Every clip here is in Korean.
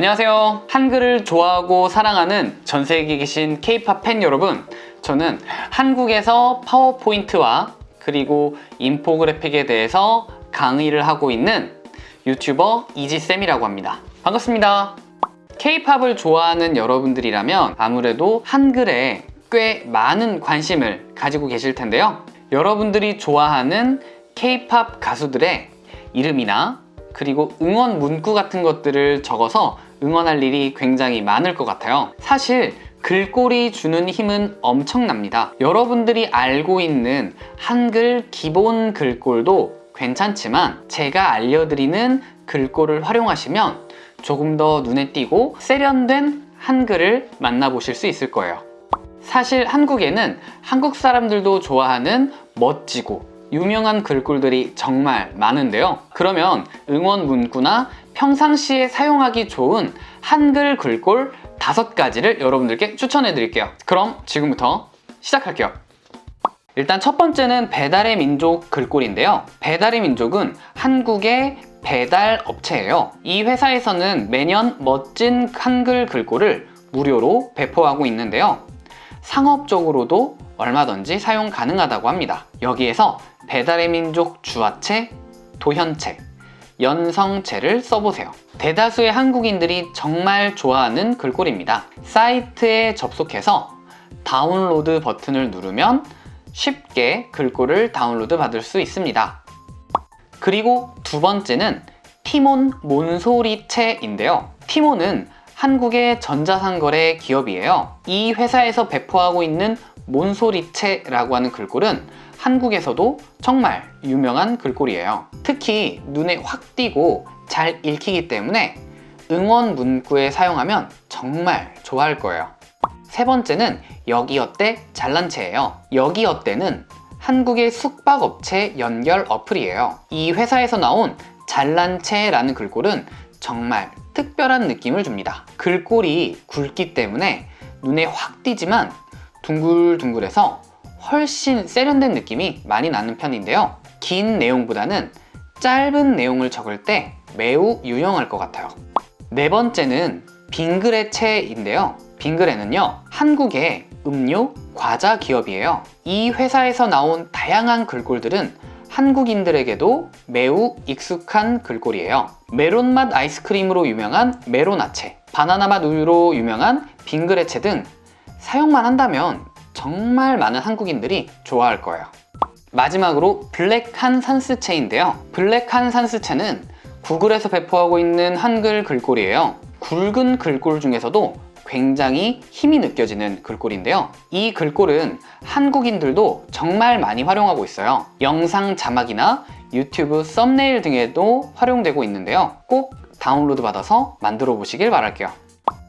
안녕하세요. 한글을 좋아하고 사랑하는 전 세계에 계신 K-팝 팬 여러분. 저는 한국에서 파워포인트와 그리고 인포그래픽에 대해서 강의를 하고 있는 유튜버 이지쌤이라고 합니다. 반갑습니다. K-팝을 좋아하는 여러분들이라면 아무래도 한글에 꽤 많은 관심을 가지고 계실 텐데요. 여러분들이 좋아하는 K-팝 가수들의 이름이나 그리고 응원 문구 같은 것들을 적어서 응원할 일이 굉장히 많을 것 같아요. 사실 글꼴이 주는 힘은 엄청납니다. 여러분들이 알고 있는 한글 기본 글꼴도 괜찮지만 제가 알려드리는 글꼴을 활용하시면 조금 더 눈에 띄고 세련된 한글을 만나보실 수 있을 거예요. 사실 한국에는 한국 사람들도 좋아하는 멋지고 유명한 글꼴들이 정말 많은데요. 그러면 응원 문구나 평상시에 사용하기 좋은 한글 글꼴 다섯 가지를 여러분들께 추천해 드릴게요. 그럼 지금부터 시작할게요. 일단 첫 번째는 배달의 민족 글꼴인데요. 배달의 민족은 한국의 배달 업체예요. 이 회사에서는 매년 멋진 한글 글꼴을 무료로 배포하고 있는데요. 상업적으로도 얼마든지 사용 가능하다고 합니다. 여기에서 배달의 민족 주화체, 도현체, 연성체를 써보세요. 대다수의 한국인들이 정말 좋아하는 글꼴입니다. 사이트에 접속해서 다운로드 버튼을 누르면 쉽게 글꼴을 다운로드 받을 수 있습니다. 그리고 두 번째는 티몬 몬소리체인데요. 티몬은 한국의 전자상거래 기업이에요. 이 회사에서 배포하고 있는 몬소리체라고 하는 글꼴은 한국에서도 정말 유명한 글꼴이에요. 특히 눈에 확 띄고 잘 읽히기 때문에 응원 문구에 사용하면 정말 좋아할 거예요. 세 번째는 여기어때 잘난체예요. 여기어때는 한국의 숙박업체 연결 어플이에요. 이 회사에서 나온 잘난체라는 글꼴은 정말 특별한 느낌을 줍니다. 글꼴이 굵기 때문에 눈에 확 띄지만 둥글둥글해서 훨씬 세련된 느낌이 많이 나는 편인데요. 긴 내용보다는 짧은 내용을 적을 때 매우 유용할 것 같아요. 네 번째는 빙그레체인데요. 빙그레는요, 한국의 음료, 과자 기업이에요. 이 회사에서 나온 다양한 글꼴들은 한국인들에게도 매우 익숙한 글꼴이에요. 메론 맛 아이스크림으로 유명한 메로나체, 바나나 맛 우유로 유명한 빙그레체 등 사용만 한다면 정말 많은 한국인들이 좋아할 거예요. 마지막으로 블랙한 산스체인데요. 블랙한 산스체는 구글에서 배포하고 있는 한글 글꼴이에요. 굵은 글꼴 중에서도 굉장히 힘이 느껴지는 글꼴인데요. 이 글꼴은 한국인들도 정말 많이 활용하고 있어요. 영상 자막이나 유튜브 썸네일 등에도 활용되고 있는데요. 꼭 다운로드 받아서 만들어 보시길 바랄게요.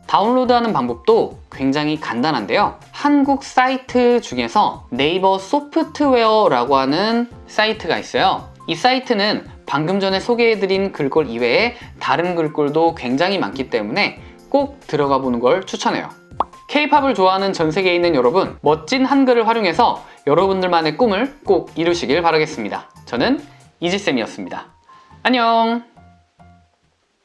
다운로드하는 방법도 굉장히 간단한데요. 한국 사이트 중에서 네이버 소프트웨어라고 하는 사이트가 있어요. 이 사이트는 방금 전에 소개해드린 글꼴 이외에 다른 글꼴도 굉장히 많기 때문에 꼭 들어가 보는 걸 추천해요. K-팝을 좋아하는 전 세계에 있는 여러분, 멋진 한글을 활용해서 여러분들만의 꿈을 꼭 이루시길 바라겠습니다. 저는 이지쌤이었습니다. 안녕!